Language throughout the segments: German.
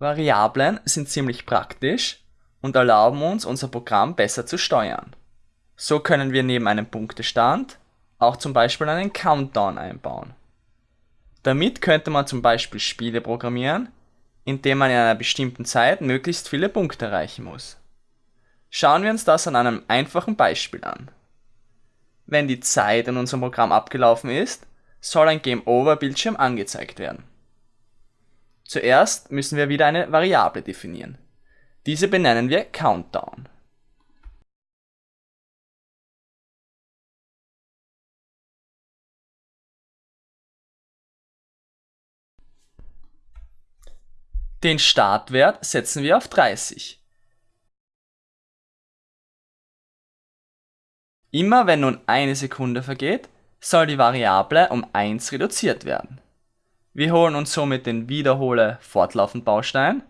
Variablen sind ziemlich praktisch und erlauben uns, unser Programm besser zu steuern. So können wir neben einem Punktestand auch zum Beispiel einen Countdown einbauen. Damit könnte man zum Beispiel Spiele programmieren, indem man in einer bestimmten Zeit möglichst viele Punkte erreichen muss. Schauen wir uns das an einem einfachen Beispiel an. Wenn die Zeit in unserem Programm abgelaufen ist, soll ein Game Over Bildschirm angezeigt werden. Zuerst müssen wir wieder eine Variable definieren. Diese benennen wir Countdown. Den Startwert setzen wir auf 30. Immer wenn nun eine Sekunde vergeht, soll die Variable um 1 reduziert werden. Wir holen uns somit den Wiederhole fortlaufend Baustein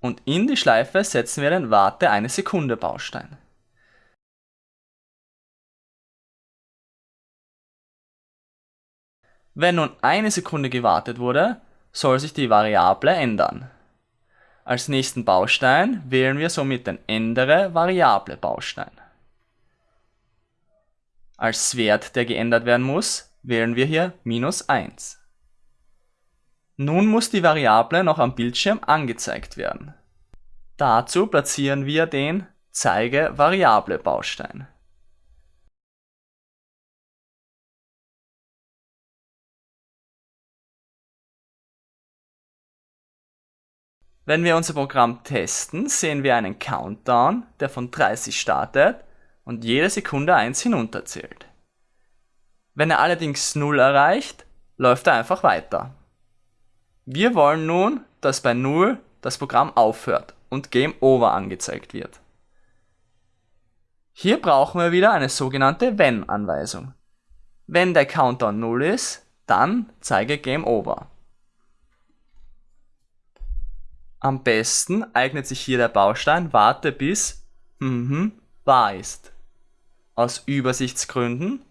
und in die Schleife setzen wir den Warte eine Sekunde Baustein. Wenn nun eine Sekunde gewartet wurde, soll sich die Variable ändern. Als nächsten Baustein wählen wir somit den Ändere Variable Baustein. Als Wert, der geändert werden muss, wählen wir hier minus 1. Nun muss die Variable noch am Bildschirm angezeigt werden. Dazu platzieren wir den Zeige Variable Baustein. Wenn wir unser Programm testen, sehen wir einen Countdown, der von 30 startet und jede Sekunde 1 hinunterzählt. Wenn er allerdings 0 erreicht, läuft er einfach weiter. Wir wollen nun, dass bei 0 das Programm aufhört und Game Over angezeigt wird. Hier brauchen wir wieder eine sogenannte Wenn-Anweisung. Wenn der Countdown 0 ist, dann zeige Game Over. Am besten eignet sich hier der Baustein Warte bis mhm, wahr ist. Aus Übersichtsgründen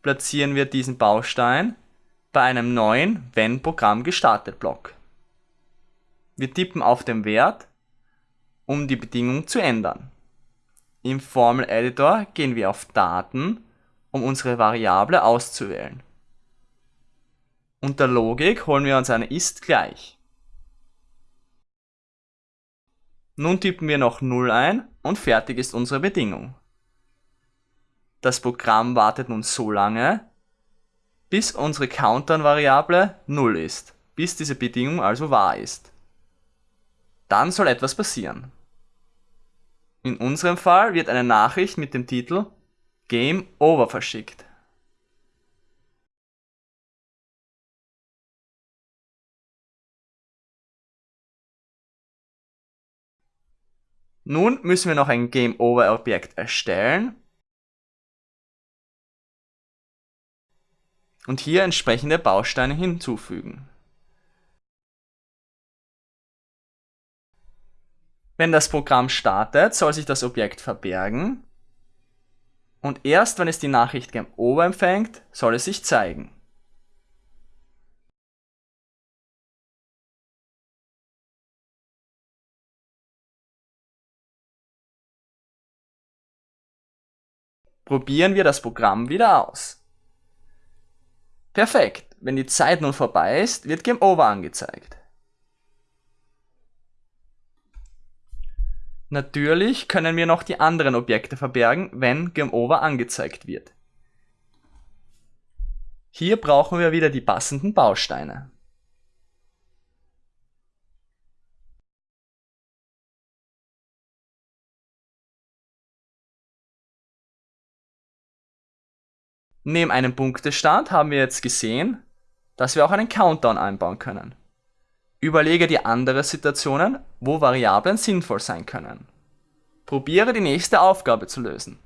platzieren wir diesen Baustein bei einem neuen Wenn Programm gestartet Block. Wir tippen auf den Wert, um die Bedingung zu ändern. Im Formel Editor gehen wir auf Daten, um unsere Variable auszuwählen. Unter Logik holen wir uns eine ist gleich. Nun tippen wir noch 0 ein und fertig ist unsere Bedingung. Das Programm wartet nun so lange, bis unsere Countdown-Variable 0 ist, bis diese Bedingung also wahr ist. Dann soll etwas passieren. In unserem Fall wird eine Nachricht mit dem Titel Game Over verschickt. Nun müssen wir noch ein Game-Over-Objekt erstellen und hier entsprechende Bausteine hinzufügen. Wenn das Programm startet, soll sich das Objekt verbergen und erst wenn es die Nachricht Game Over empfängt, soll es sich zeigen. Probieren wir das Programm wieder aus. Perfekt, wenn die Zeit nun vorbei ist, wird Game Over angezeigt. Natürlich können wir noch die anderen Objekte verbergen, wenn Game Over angezeigt wird. Hier brauchen wir wieder die passenden Bausteine. Neben einem Punktestand haben wir jetzt gesehen, dass wir auch einen Countdown einbauen können. Überlege dir andere Situationen, wo Variablen sinnvoll sein können. Probiere die nächste Aufgabe zu lösen.